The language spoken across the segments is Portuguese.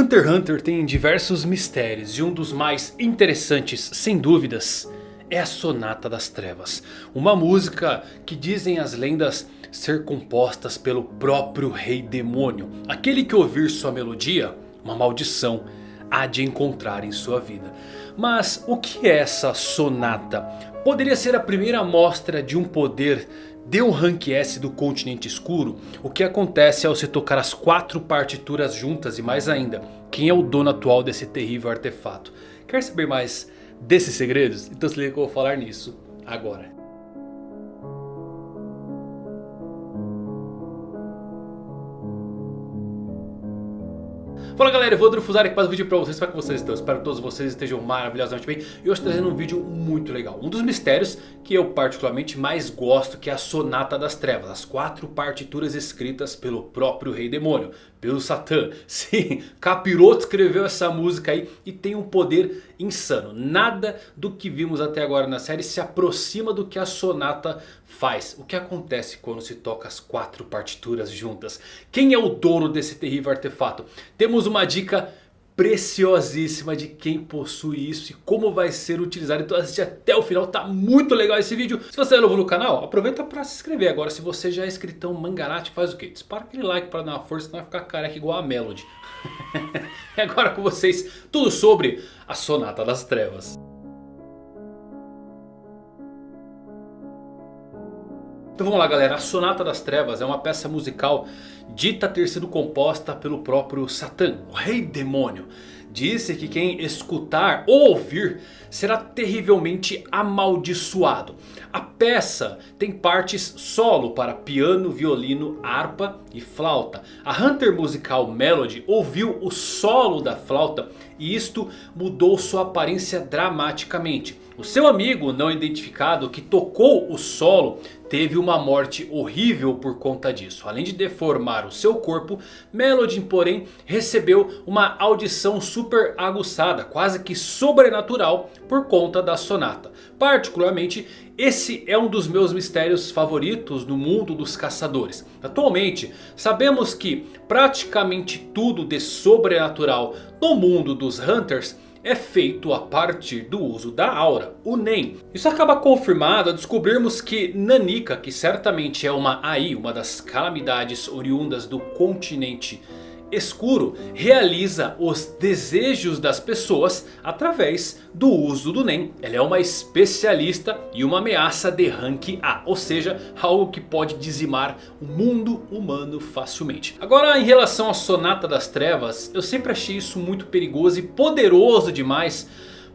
Hunter x Hunter tem diversos mistérios e um dos mais interessantes, sem dúvidas, é a Sonata das Trevas. Uma música que dizem as lendas ser compostas pelo próprio Rei Demônio. Aquele que ouvir sua melodia, uma maldição há de encontrar em sua vida. Mas o que é essa sonata? Poderia ser a primeira amostra de um poder de um Rank S do continente escuro, o que acontece ao se tocar as quatro partituras juntas e mais ainda, quem é o dono atual desse terrível artefato? Quer saber mais desses segredos? Então se liga que eu vou falar nisso agora. Fala galera, Evandro Fusari aqui para o vídeo para vocês, é que vocês estão? Espero que todos vocês estejam maravilhosamente bem E hoje trazendo um vídeo muito legal Um dos mistérios que eu particularmente mais gosto que é a Sonata das Trevas As quatro partituras escritas pelo próprio Rei Demônio Pelo Satã Sim, Capiroto escreveu essa música aí e tem um poder insano Nada do que vimos até agora na série se aproxima do que a Sonata faz O que acontece quando se toca as quatro partituras juntas? Quem é o dono desse terrível artefato? Temos uma dica preciosíssima de quem possui isso e como vai ser utilizado. Então assiste até o final, tá muito legal esse vídeo. Se você é novo no canal, aproveita para se inscrever. Agora se você já é inscritão Mangarate, faz o quê? Dispara aquele like para dar uma força, senão vai ficar careca igual a Melody. e agora com vocês, tudo sobre a Sonata das Trevas. Então vamos lá galera, a Sonata das Trevas é uma peça musical dita ter sido composta pelo próprio Satã, o rei demônio. Disse que quem escutar ou ouvir será terrivelmente amaldiçoado. A peça tem partes solo para piano, violino, harpa e flauta. A Hunter Musical Melody ouviu o solo da flauta e isto mudou sua aparência dramaticamente. O seu amigo não identificado que tocou o solo teve uma morte horrível por conta disso. Além de deformar o seu corpo, Melody porém recebeu uma audição super aguçada, quase que sobrenatural por conta da sonata. Particularmente esse é um dos meus mistérios favoritos no mundo dos caçadores. Atualmente sabemos que praticamente tudo de sobrenatural no mundo dos Hunters é feito a partir do uso da aura, o NEM. Isso acaba confirmado ao descobrirmos que Nanika, que certamente é uma AI, uma das calamidades oriundas do continente escuro realiza os desejos das pessoas através do uso do NEM. Ela é uma especialista e uma ameaça de rank A. Ou seja, algo que pode dizimar o mundo humano facilmente. Agora em relação à Sonata das Trevas, eu sempre achei isso muito perigoso e poderoso demais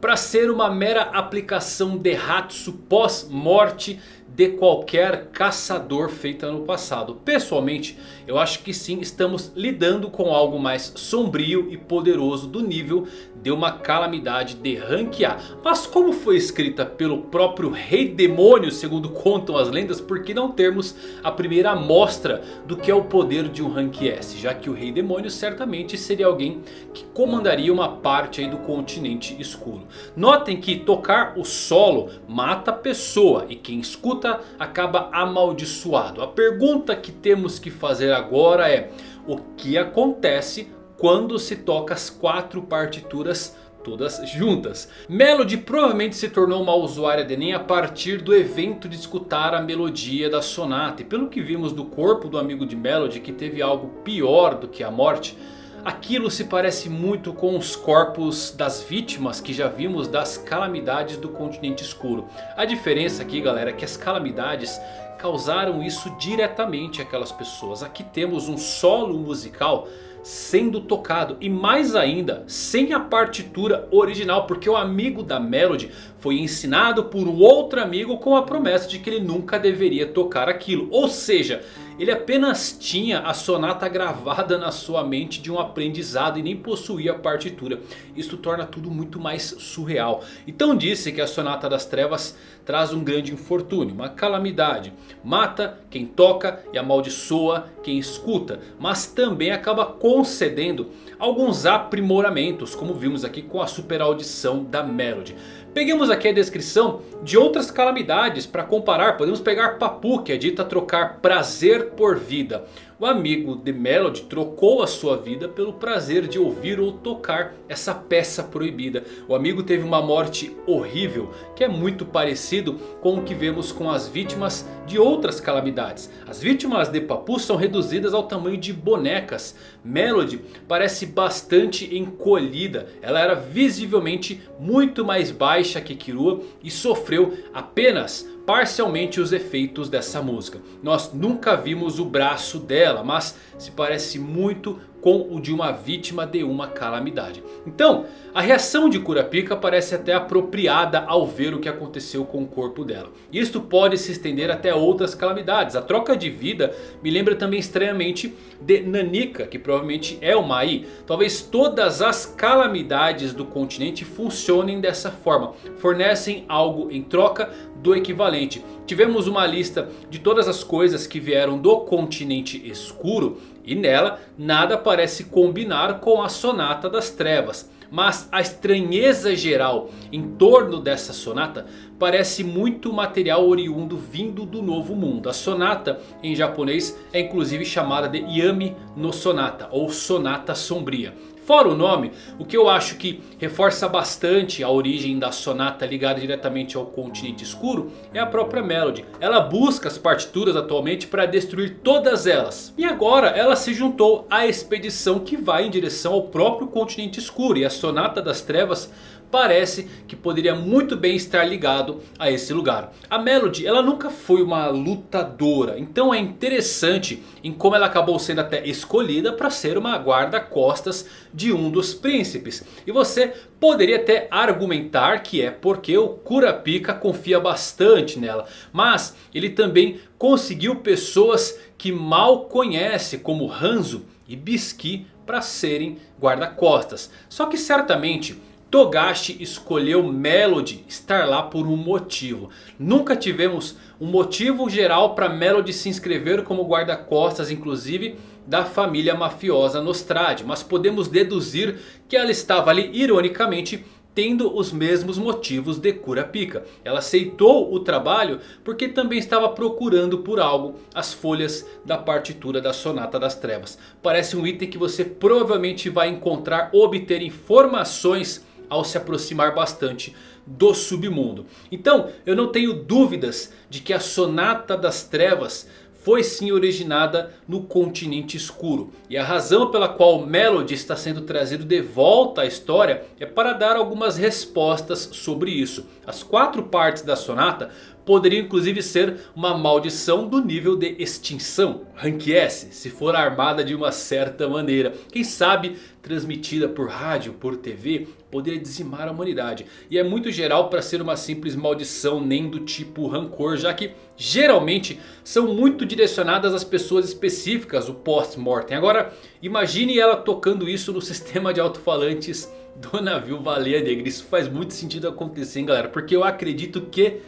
para ser uma mera aplicação de Hatsu pós-morte de qualquer caçador feita no passado. Pessoalmente, eu acho que sim, estamos lidando com algo mais sombrio e poderoso do nível de uma calamidade de rank A. Mas como foi escrita pelo próprio Rei Demônio, segundo contam as lendas, por que não termos a primeira amostra do que é o poder de um rank S? Já que o Rei Demônio certamente seria alguém que comandaria uma parte do continente escuro. Notem que tocar o solo mata a pessoa e quem escuta acaba amaldiçoado. A pergunta que temos que fazer agora é: o que acontece quando se toca as quatro partituras todas juntas. Melody provavelmente se tornou uma usuária de Enem a partir do evento de escutar a melodia da sonata. E pelo que vimos do corpo do amigo de Melody que teve algo pior do que a morte... Aquilo se parece muito com os corpos das vítimas que já vimos das calamidades do continente escuro. A diferença aqui galera é que as calamidades causaram isso diretamente àquelas pessoas. Aqui temos um solo musical sendo tocado. E mais ainda, sem a partitura original. Porque o amigo da Melody foi ensinado por um outro amigo com a promessa de que ele nunca deveria tocar aquilo. Ou seja, ele apenas tinha a sonata gravada na sua mente de um aprendizado e nem possuía a partitura. Isso torna tudo muito mais surreal. Então disse que a Sonata das Trevas traz um grande infortúnio, uma calamidade. Mata quem toca e amaldiçoa quem escuta. Mas também acaba concedendo alguns aprimoramentos, como vimos aqui com a super audição da Melody. Peguemos aqui a descrição de outras calamidades para comparar. Podemos pegar Papu, que é dita trocar prazer por vida. O amigo de Melody trocou a sua vida pelo prazer de ouvir ou tocar essa peça proibida. O amigo teve uma morte horrível que é muito parecido com o que vemos com as vítimas de outras calamidades. As vítimas de Papu são reduzidas ao tamanho de bonecas. Melody parece bastante encolhida. Ela era visivelmente muito mais baixa que Kirua e sofreu apenas parcialmente os efeitos dessa música. Nós nunca vimos o braço dela, mas se parece muito com o de uma vítima de uma calamidade. Então, a reação de Kurapika parece até apropriada ao ver o que aconteceu com o corpo dela. Isto pode se estender até outras calamidades. A troca de vida me lembra também estranhamente de Nanika, que provavelmente é uma Mai. Talvez todas as calamidades do continente funcionem dessa forma. Fornecem algo em troca do equivalente. Tivemos uma lista de todas as coisas que vieram do continente escuro. E nela nada parece combinar com a Sonata das Trevas. Mas a estranheza geral em torno dessa sonata parece muito material oriundo vindo do novo mundo. A sonata em japonês é inclusive chamada de Yami no Sonata ou Sonata Sombria. Fora o nome, o que eu acho que reforça bastante a origem da sonata ligada diretamente ao continente escuro é a própria Melody. Ela busca as partituras atualmente para destruir todas elas. E agora ela se juntou à expedição que vai em direção ao próprio continente escuro. E a sonata das trevas parece que poderia muito bem estar ligado a esse lugar. A Melody ela nunca foi uma lutadora, então é interessante em como ela acabou sendo até escolhida para ser uma guarda-costas de um dos príncipes. E você poderia até argumentar que é porque o Kurapika confia bastante nela. Mas ele também conseguiu pessoas que mal conhece como Hanzo e Bisky para serem guarda-costas. Só que certamente Togashi escolheu Melody estar lá por um motivo. Nunca tivemos um motivo geral para Melody se inscrever como guarda-costas inclusive da família mafiosa Nostrade. Mas podemos deduzir que ela estava ali ironicamente tendo os mesmos motivos de Kurapika. Ela aceitou o trabalho porque também estava procurando por algo as folhas da partitura da Sonata das Trevas. Parece um item que você provavelmente vai encontrar obter informações ao se aproximar bastante do submundo. Então eu não tenho dúvidas de que a Sonata das Trevas foi sim originada no continente escuro. E a razão pela qual Melody está sendo trazido de volta à história é para dar algumas respostas sobre isso. As quatro partes da sonata poderiam inclusive ser uma maldição do nível de extinção. Rank S, se for armada de uma certa maneira. Quem sabe transmitida por rádio, por TV, poderia dizimar a humanidade. E é muito geral para ser uma simples maldição nem do tipo rancor. Já que geralmente são muito direcionadas às pessoas específicas, o post-mortem. Agora imagine ela tocando isso no sistema de alto-falantes do navio Baleia Negra. Isso faz muito sentido acontecer hein, galera. Porque eu acredito que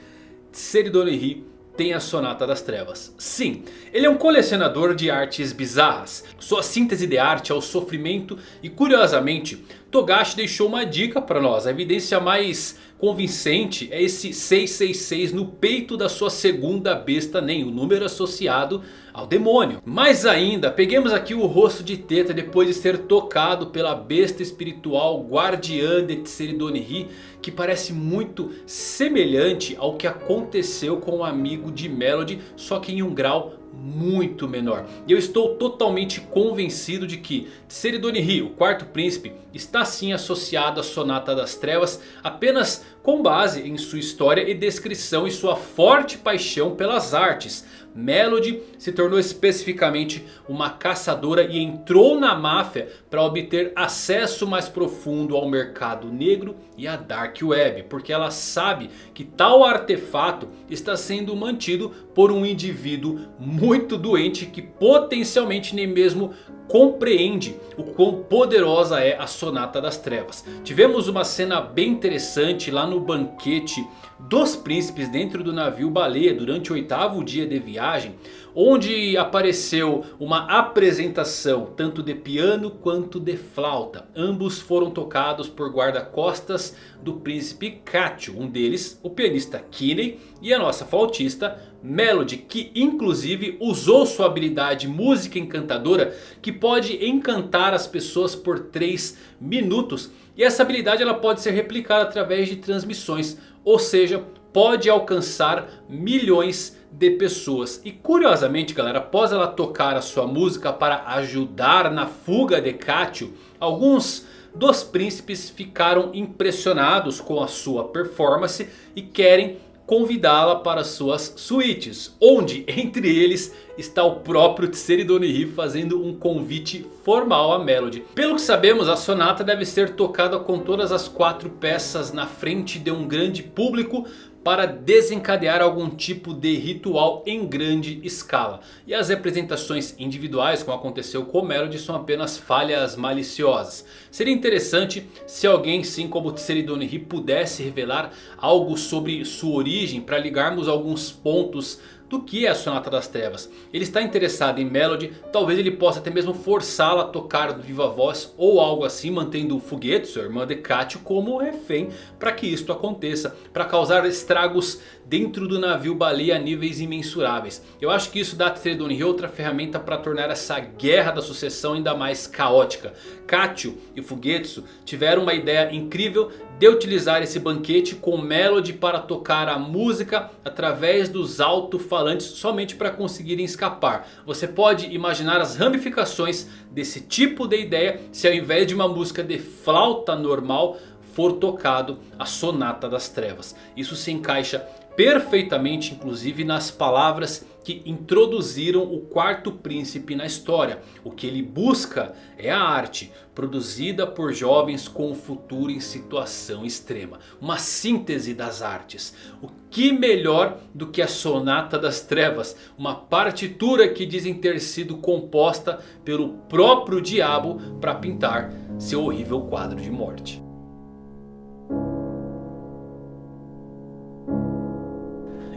Seridorihi tem a Sonata das Trevas. Sim, ele é um colecionador de artes bizarras. Sua síntese de arte é o sofrimento e curiosamente Togashi deixou uma dica para nós. A evidência mais convincente é esse 666 no peito da sua segunda besta nem o número associado ao demônio. Mais ainda, peguemos aqui o rosto de Teta depois de ser tocado pela besta espiritual guardiã de Tseridonihi. Que parece muito semelhante ao que aconteceu com o amigo de Melody, só que em um grau muito menor. E eu estou totalmente convencido de que Tseridonihi, o quarto príncipe, está sim associado à Sonata das Trevas apenas com base em sua história e descrição e sua forte paixão pelas artes. Melody se tornou especificamente uma caçadora e entrou na máfia para obter acesso mais profundo ao mercado negro e à Dark Web. Porque ela sabe que tal artefato está sendo mantido por um indivíduo muito doente que potencialmente nem mesmo compreende o quão poderosa é a Sonata das Trevas. Tivemos uma cena bem interessante lá no banquete dos príncipes dentro do navio baleia durante o oitavo dia de viagem viagem. Onde apareceu uma apresentação tanto de piano quanto de flauta. Ambos foram tocados por guarda-costas do príncipe Katio. Um deles o pianista Kinney e a nossa flautista Melody. Que inclusive usou sua habilidade música encantadora que pode encantar as pessoas por 3 minutos. E essa habilidade ela pode ser replicada através de transmissões. Ou seja, pode alcançar milhões de pessoas. E curiosamente galera, após ela tocar a sua música para ajudar na fuga de Katio, alguns dos príncipes ficaram impressionados com a sua performance e querem convidá-la para suas suítes. Onde entre eles está o próprio Tseridonihi fazendo um convite formal a Melody. Pelo que sabemos a sonata deve ser tocada com todas as quatro peças na frente de um grande público para desencadear algum tipo de ritual em grande escala. E as representações individuais, como aconteceu com Melody, são apenas falhas maliciosas. Seria interessante se alguém, sim como Tseridonihi, pudesse revelar algo sobre sua origem para ligarmos alguns pontos do que é a Sonata das Trevas. Ele está interessado em Melody, talvez ele possa até mesmo forçá-la a tocar do viva voz ou algo assim, mantendo o Fuguete, sua irmã de Katio, como refém para que isto aconteça, para causar estragos dentro do navio baleia a níveis imensuráveis. Eu acho que isso dá a Tredonhi outra ferramenta para tornar essa guerra da sucessão ainda mais caótica. Katio e Fugetsu tiveram uma ideia incrível de utilizar esse banquete com Melody para tocar a música através dos alto-falantes somente para conseguirem escapar. Você pode imaginar as ramificações desse tipo de ideia se ao invés de uma música de flauta normal for tocado a Sonata das Trevas. Isso se encaixa perfeitamente inclusive nas palavras que introduziram o quarto príncipe na história. O que ele busca é a arte produzida por jovens com o futuro em situação extrema. Uma síntese das artes. O que melhor do que a Sonata das Trevas? Uma partitura que dizem ter sido composta pelo próprio diabo para pintar seu horrível quadro de morte.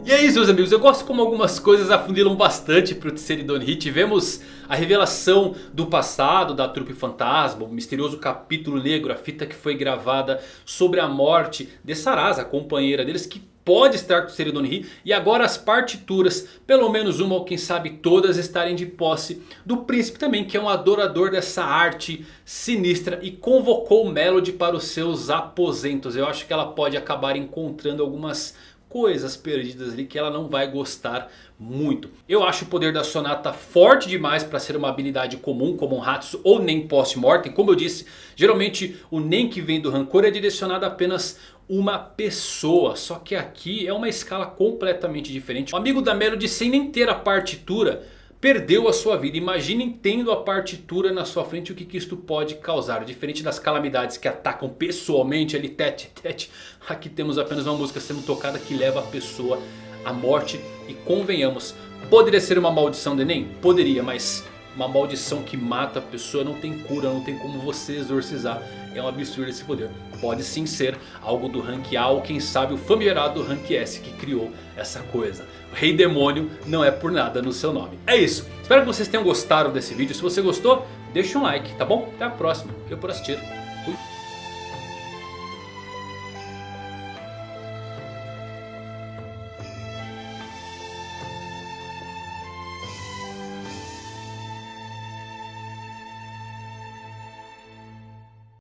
E é isso meus amigos, eu gosto como algumas coisas afundilam bastante pro Tseridon Hit. Tivemos a revelação do passado da trupe fantasma, o misterioso capítulo negro, a fita que foi gravada sobre a morte de Sarasa, a companheira deles, que pode estar com o Seridonihi. E agora as partituras, pelo menos uma ou quem sabe todas estarem de posse do príncipe também. Que é um adorador dessa arte sinistra e convocou Melody para os seus aposentos. Eu acho que ela pode acabar encontrando algumas coisas perdidas ali que ela não vai gostar muito. Eu acho o poder da Sonata forte demais para ser uma habilidade comum como um Hatsu ou nem post-mortem. Como eu disse, geralmente o nem que vem do Rancor é direcionado a apenas uma pessoa. Só que aqui é uma escala completamente diferente. O amigo da Melody sem nem ter a partitura perdeu a sua vida. Imaginem tendo a partitura na sua frente o que, que isto pode causar. Diferente das calamidades que atacam pessoalmente ali tete tete. Aqui temos apenas uma música sendo tocada que leva a pessoa à morte. E convenhamos, poderia ser uma maldição de Enem? Poderia, mas uma maldição que mata a pessoa não tem cura, não tem como você exorcizar. É um absurdo esse poder. Pode sim ser algo do rank A ou quem sabe o famigerado rank S que criou essa coisa. O Rei Demônio não é por nada no seu nome. É isso. Espero que vocês tenham gostado desse vídeo. Se você gostou, deixa um like, tá bom? Até a próxima. Eu por assistir.